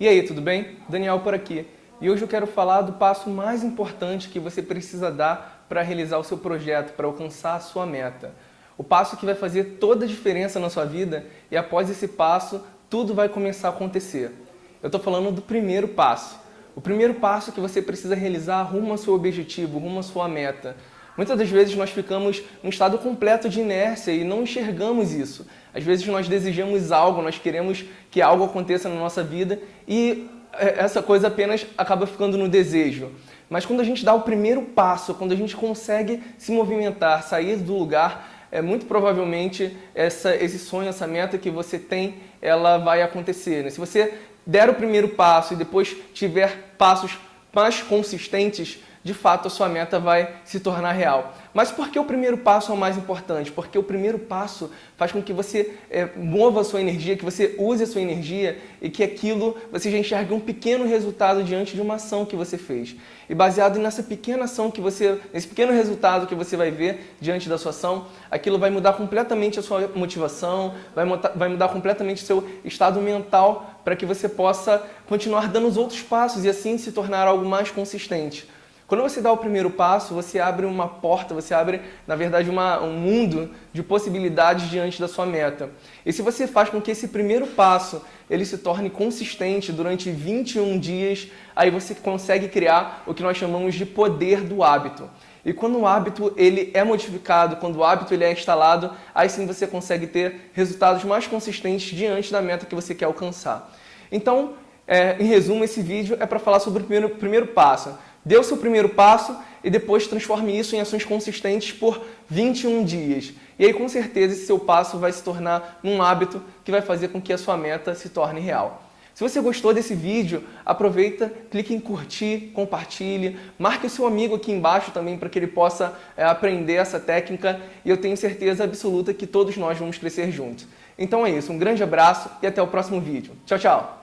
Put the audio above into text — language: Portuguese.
E aí, tudo bem? Daniel por aqui. E hoje eu quero falar do passo mais importante que você precisa dar para realizar o seu projeto, para alcançar a sua meta. O passo que vai fazer toda a diferença na sua vida e após esse passo, tudo vai começar a acontecer. Eu estou falando do primeiro passo. O primeiro passo que você precisa realizar rumo ao seu objetivo, rumo à sua meta. Muitas das vezes nós ficamos num estado completo de inércia e não enxergamos isso. Às vezes nós desejamos algo, nós queremos que algo aconteça na nossa vida e é, essa coisa apenas acaba ficando no desejo. Mas quando a gente dá o primeiro passo, quando a gente consegue se movimentar, sair do lugar, é muito provavelmente essa, esse sonho, essa meta que você tem, ela vai acontecer. Né? Se você der o primeiro passo e depois tiver passos mais consistentes, de fato a sua meta vai se tornar real. Mas por que o primeiro passo é o mais importante? Porque o primeiro passo faz com que você é, mova a sua energia, que você use a sua energia e que aquilo você já enxergue um pequeno resultado diante de uma ação que você fez. E baseado nessa pequena ação que você, nesse pequeno resultado que você vai ver diante da sua ação, aquilo vai mudar completamente a sua motivação, vai vai mudar completamente o seu estado mental para que você possa continuar dando os outros passos e assim se tornar algo mais consistente. Quando você dá o primeiro passo, você abre uma porta, você abre, na verdade, uma, um mundo de possibilidades diante da sua meta. E se você faz com que esse primeiro passo ele se torne consistente durante 21 dias, aí você consegue criar o que nós chamamos de poder do hábito. E quando o hábito ele é modificado, quando o hábito ele é instalado, aí sim você consegue ter resultados mais consistentes diante da meta que você quer alcançar. Então, é, em resumo, esse vídeo é para falar sobre o primeiro, primeiro passo. Dê o seu primeiro passo e depois transforme isso em ações consistentes por 21 dias. E aí, com certeza, esse seu passo vai se tornar um hábito que vai fazer com que a sua meta se torne real. Se você gostou desse vídeo, aproveita, clique em curtir, compartilhe, marque o seu amigo aqui embaixo também para que ele possa é, aprender essa técnica e eu tenho certeza absoluta que todos nós vamos crescer juntos. Então é isso, um grande abraço e até o próximo vídeo. Tchau, tchau!